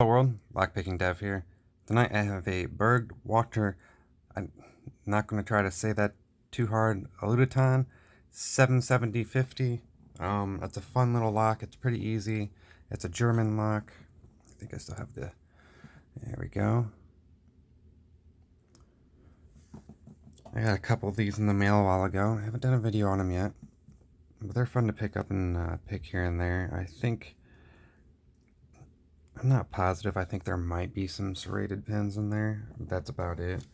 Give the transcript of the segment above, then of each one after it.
Hello world, lockpicking dev here. Tonight I have a Burg Wächter, I'm not going to try to say that too hard, Aluditon 77050. Um, that's a fun little lock, it's pretty easy. It's a German lock. I think I still have the, there we go. I got a couple of these in the mail a while ago. I haven't done a video on them yet. But they're fun to pick up and uh, pick here and there. I think I'm not positive. I think there might be some serrated pins in there. That's about it.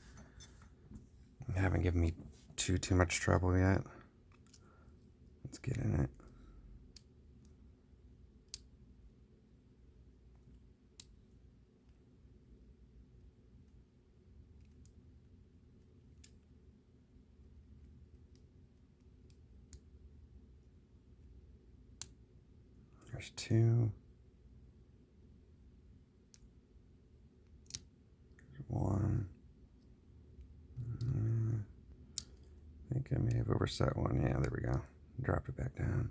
They haven't given me too, too much trouble yet. Let's get in it. There's two. one. Mm, I think I may have overset one. Yeah, there we go. Dropped it back down.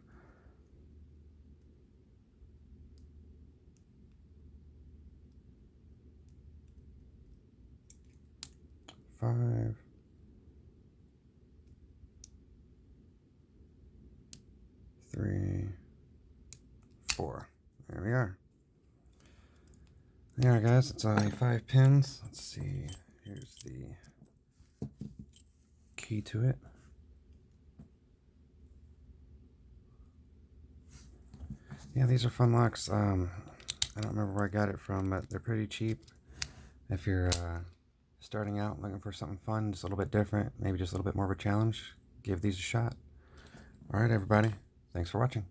Five. Three. Four. There we are. Yeah, guys, it's only five pins. Let's see. Here's the key to it. Yeah, these are fun locks. Um, I don't remember where I got it from, but they're pretty cheap. If you're uh, starting out looking for something fun, just a little bit different, maybe just a little bit more of a challenge, give these a shot. All right, everybody. Thanks for watching.